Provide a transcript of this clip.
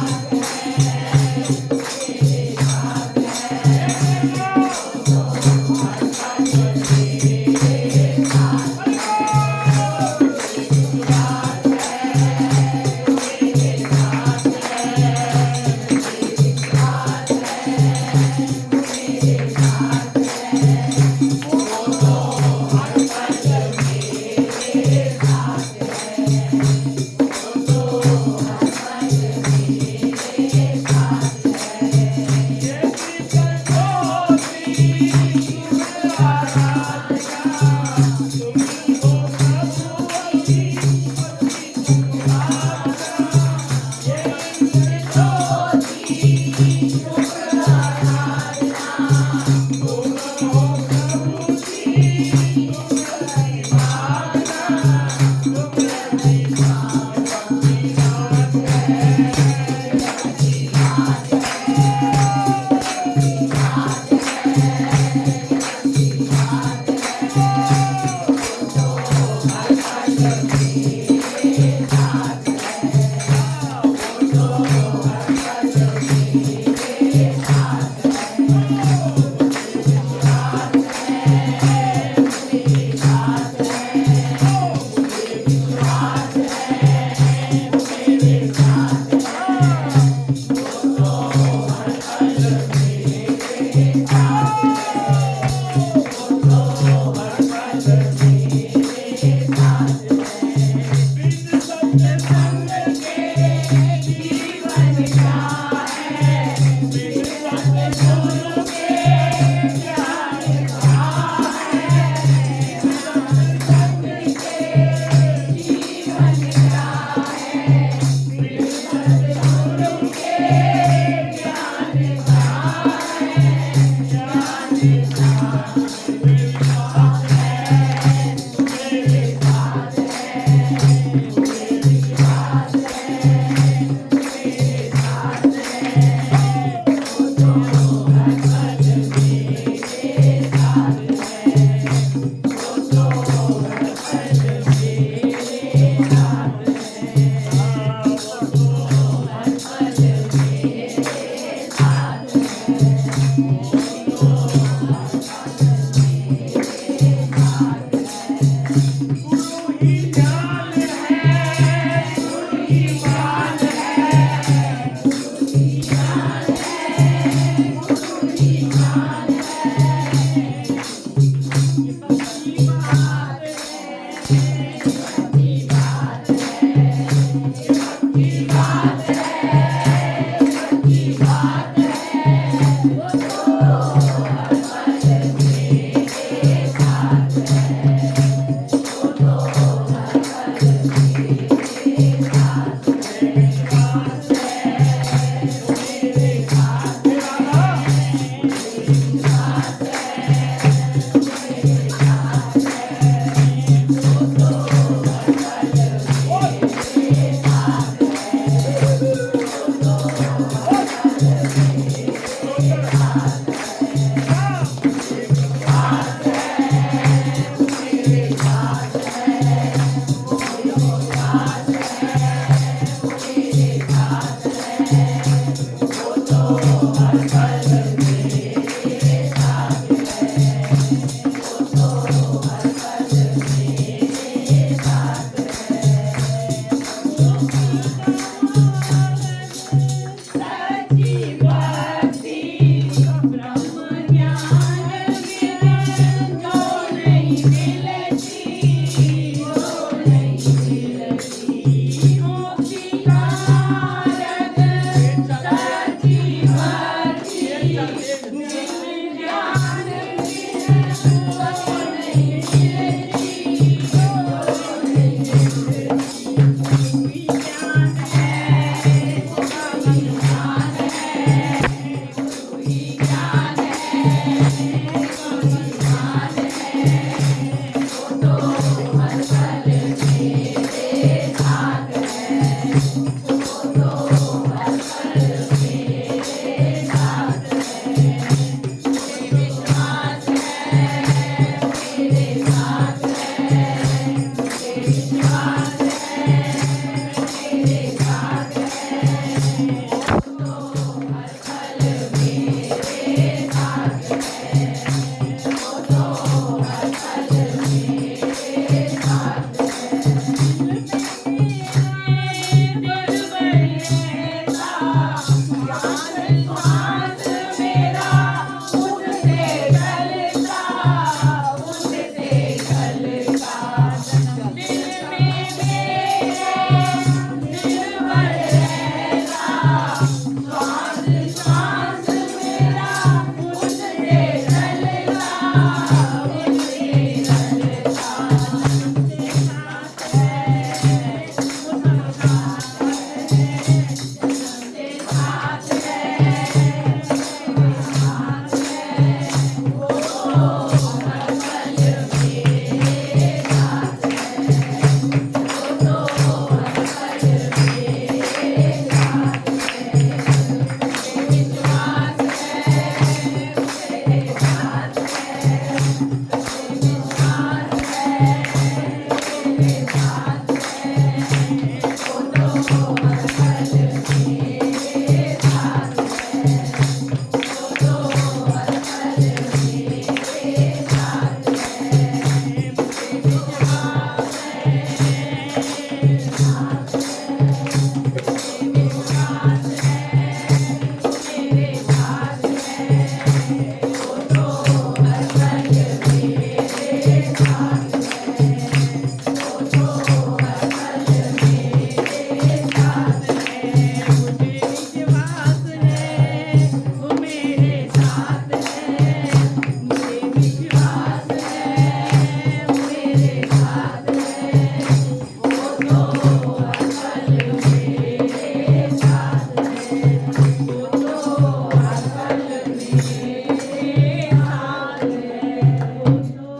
Bye. María.